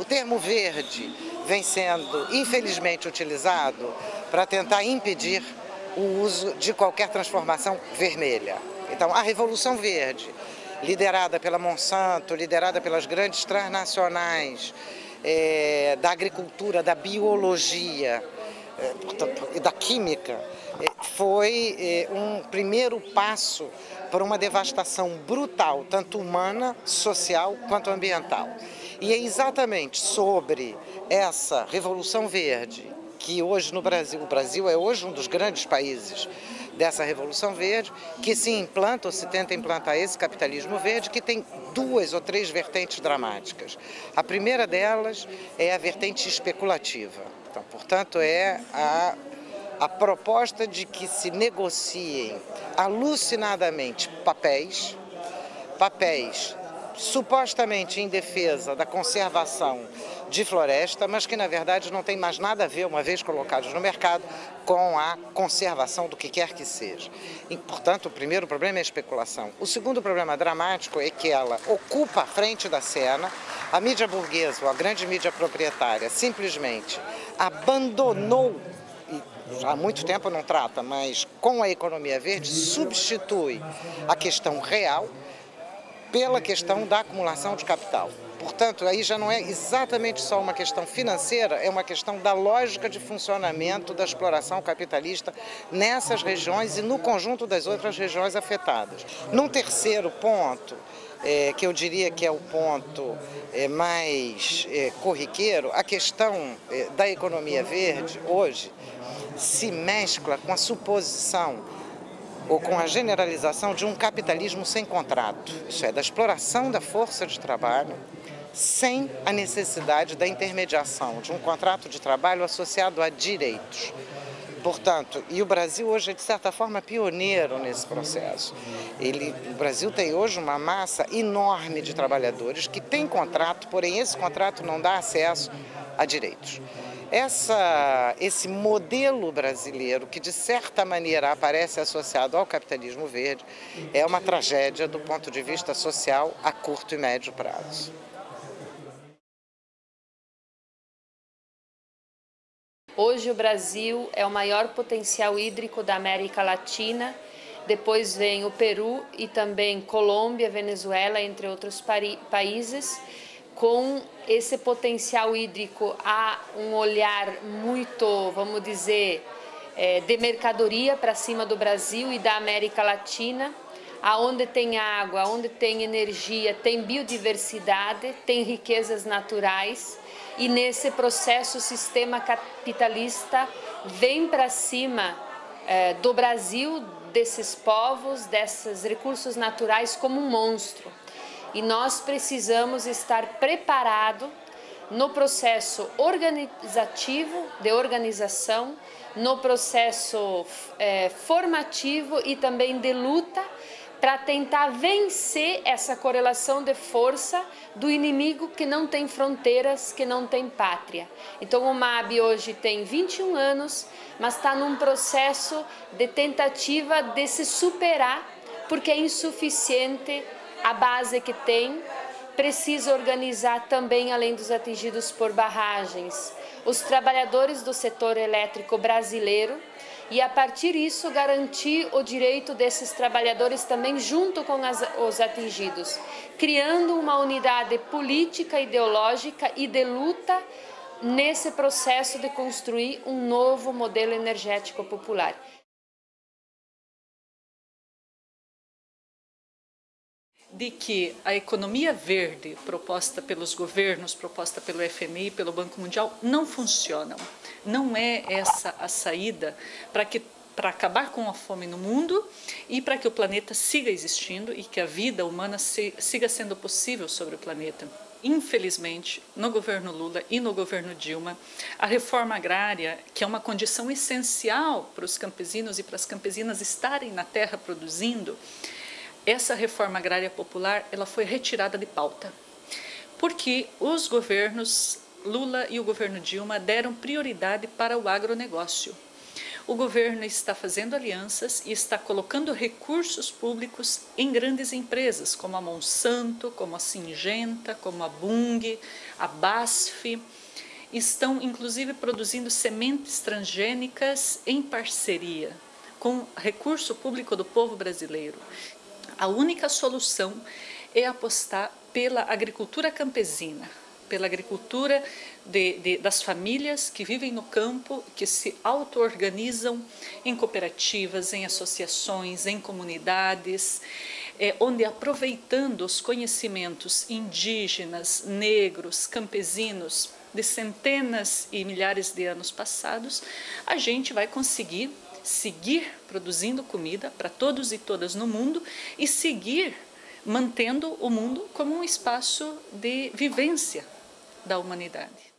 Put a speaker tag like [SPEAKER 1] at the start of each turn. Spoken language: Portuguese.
[SPEAKER 1] O termo verde vem sendo, infelizmente, utilizado para tentar impedir o uso de qualquer transformação vermelha. Então, a Revolução Verde, liderada pela Monsanto, liderada pelas grandes transnacionais, é, da agricultura, da biologia é, e da química, é, foi um primeiro passo para uma devastação brutal, tanto humana, social quanto ambiental. E é exatamente sobre essa Revolução Verde que hoje no Brasil, o Brasil é hoje um dos grandes países dessa Revolução Verde, que se implanta ou se tenta implantar esse capitalismo verde, que tem duas ou três vertentes dramáticas. A primeira delas é a vertente especulativa. Então, portanto, é a, a proposta de que se negociem alucinadamente papéis, papéis supostamente em defesa da conservação de floresta, mas que na verdade não tem mais nada a ver, uma vez colocados no mercado, com a conservação do que quer que seja. E, portanto, o primeiro problema é a especulação. O segundo problema dramático é que ela ocupa a frente da cena, a mídia burguesa, ou a grande mídia proprietária, simplesmente abandonou há muito tempo não trata, mas com a economia verde substitui a questão real pela questão da acumulação de capital. Portanto, aí já não é exatamente só uma questão financeira, é uma questão da lógica de funcionamento da exploração capitalista nessas regiões e no conjunto das outras regiões afetadas. Num terceiro ponto, é, que eu diria que é o ponto é, mais é, corriqueiro, a questão é, da economia verde hoje se mescla com a suposição ou com a generalização de um capitalismo sem contrato, isso é, da exploração da força de trabalho sem a necessidade da intermediação de um contrato de trabalho associado a direitos. Portanto, e o Brasil hoje é, de certa forma, pioneiro nesse processo. Ele, o Brasil tem hoje uma massa enorme de trabalhadores que têm contrato, porém esse contrato não dá acesso a direitos. Essa, esse modelo brasileiro, que de certa maneira aparece associado ao capitalismo verde, é uma tragédia do ponto de vista social a curto e médio prazo.
[SPEAKER 2] Hoje o Brasil é o maior potencial hídrico da América Latina, depois vem o Peru e também Colômbia, Venezuela, entre outros países com esse potencial hídrico há um olhar muito, vamos dizer, é, de mercadoria para cima do Brasil e da América Latina, aonde tem água, onde tem energia, tem biodiversidade, tem riquezas naturais e nesse processo o sistema capitalista vem para cima é, do Brasil, desses povos, desses recursos naturais como um monstro e nós precisamos estar preparados no processo organizativo, de organização, no processo é, formativo e também de luta para tentar vencer essa correlação de força do inimigo que não tem fronteiras, que não tem pátria. Então o MAB hoje tem 21 anos, mas está num processo de tentativa de se superar porque é insuficiente a base que tem precisa organizar também, além dos atingidos por barragens, os trabalhadores do setor elétrico brasileiro e, a partir disso, garantir o direito desses trabalhadores também junto com as, os atingidos, criando uma unidade política, ideológica e de luta nesse processo de construir um novo modelo energético popular.
[SPEAKER 3] De que a economia verde proposta pelos governos, proposta pelo FMI, pelo Banco Mundial, não funcionam. Não é essa a saída para que para acabar com a fome no mundo e para que o planeta siga existindo e que a vida humana siga sendo possível sobre o planeta. Infelizmente, no governo Lula e no governo Dilma, a reforma agrária, que é uma condição essencial para os campesinos e para as campesinas estarem na terra produzindo, essa reforma agrária popular ela foi retirada de pauta, porque os governos Lula e o governo Dilma deram prioridade para o agronegócio. o governo está fazendo alianças e está colocando recursos públicos em grandes empresas, como a Monsanto, como a Singenta, como a Bung, a BASF. Estão, inclusive, produzindo sementes transgênicas em parceria com recurso público do povo brasileiro. A única solução é apostar pela agricultura campesina, pela agricultura de, de, das famílias que vivem no campo, que se auto-organizam em cooperativas, em associações, em comunidades, é, onde aproveitando os conhecimentos indígenas, negros, campesinos de centenas e milhares de anos passados, a gente vai conseguir seguir produzindo comida para todos e todas no mundo e seguir mantendo o mundo como um espaço de vivência da humanidade.